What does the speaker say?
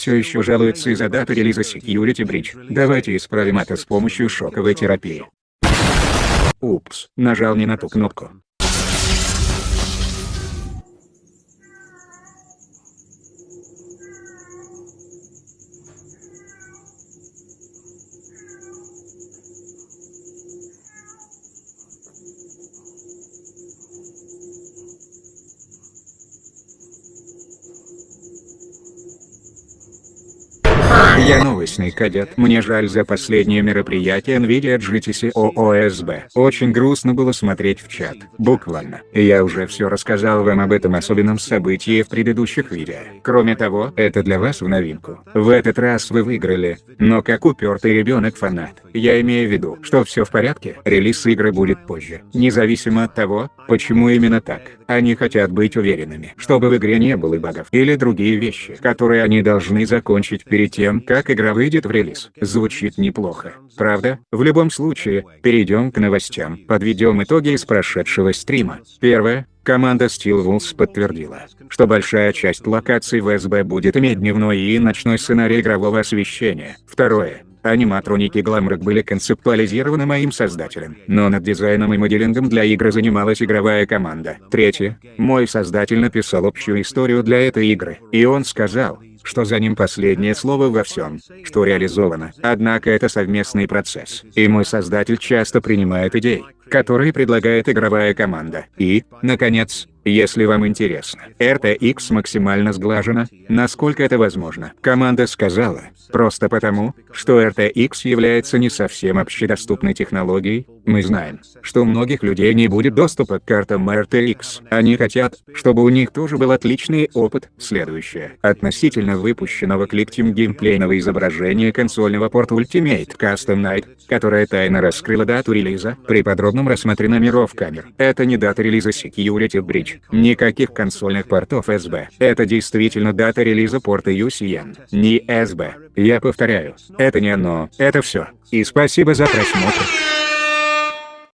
все еще жалуются из-за даты релиза Security Breach. Давайте исправим это с помощью шоковой терапии. Упс, нажал не на ту кнопку. Я новостный кадет. Мне жаль за последнее мероприятие NVIDIA GTC OOSB. Очень грустно было смотреть в чат. Буквально. Я уже все рассказал вам об этом особенном событии в предыдущих видео. Кроме того, это для вас в новинку. В этот раз вы выиграли, но как упертый ребенок-фанат. Я имею в виду, что все в порядке, релиз игры будет позже. Независимо от того, почему именно так. Они хотят быть уверенными, чтобы в игре не было багов или другие вещи, которые они должны закончить перед тем, как игра выйдет в релиз. Звучит неплохо, правда? В любом случае, перейдем к новостям. Подведем итоги из прошедшего стрима. Первое. Команда Steel Wolves подтвердила, что большая часть локаций в СБ будет иметь дневной и ночной сценарий игрового освещения. Второе. Аниматроники Гламрок были концептуализированы моим создателем, но над дизайном и моделингом для игры занималась игровая команда. Третье. Мой создатель написал общую историю для этой игры, и он сказал, что за ним последнее слово во всем, что реализовано. Однако это совместный процесс, и мой создатель часто принимает идеи, которые предлагает игровая команда. И, наконец, если вам интересно, RTX максимально сглажена, насколько это возможно. Команда сказала, просто потому, что RTX является не совсем общедоступной технологией, мы знаем, что у многих людей не будет доступа к картам RTX. Они хотят, чтобы у них тоже был отличный опыт. Следующее. Относительно выпущенного кликтим геймплейного изображения консольного порта Ultimate Custom Night, которая тайно раскрыла дату релиза, при подробном рассмотре номеров камер. Это не дата релиза Security Breach. Никаких консольных портов SB. Это действительно дата релиза порта UCN. Не SB. Я повторяю, это не оно. Это все. И спасибо за просмотр.